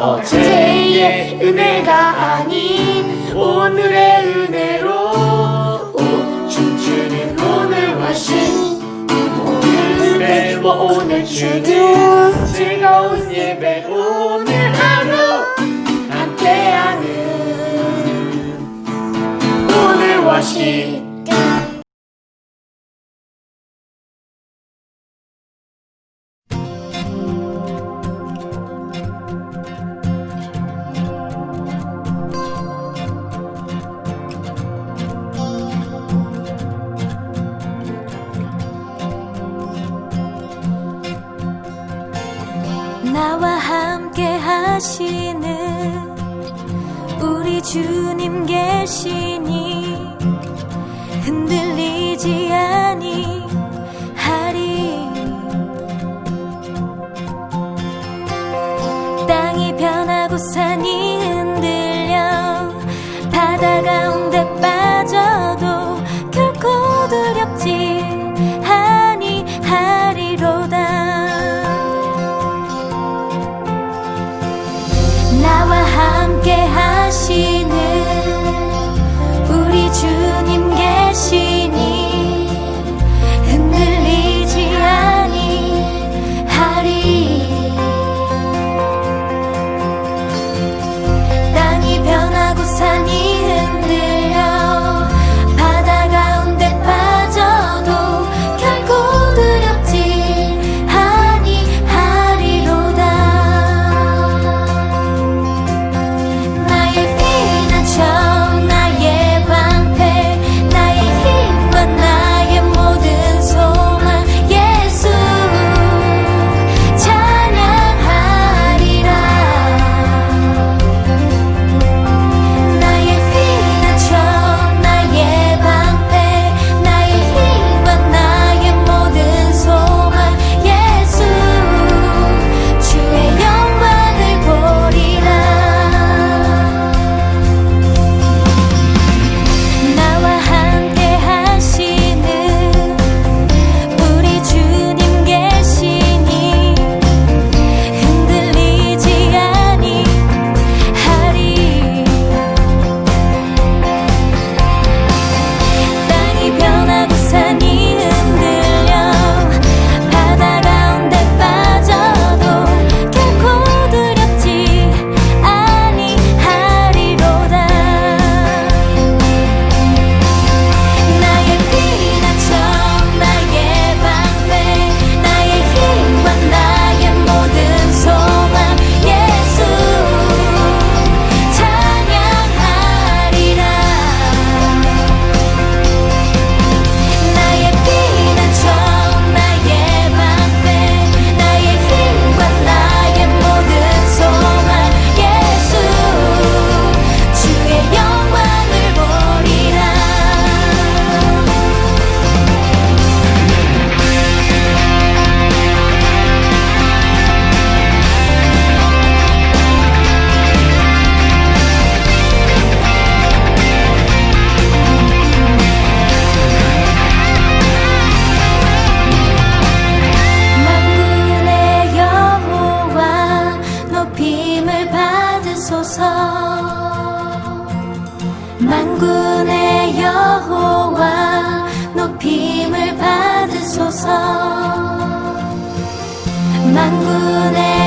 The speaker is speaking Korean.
어제의 은혜가 아닌 오늘의 은혜로 오, 춤추는 오늘과 신 오늘 예배와 오늘 주는 즐거운 예배 오늘 하루 함께하는 오늘과 신. 나와 함께 하시는 우리 주님 계시니 주옵소서 만군의 여호와 높임을 받으소서. 만군의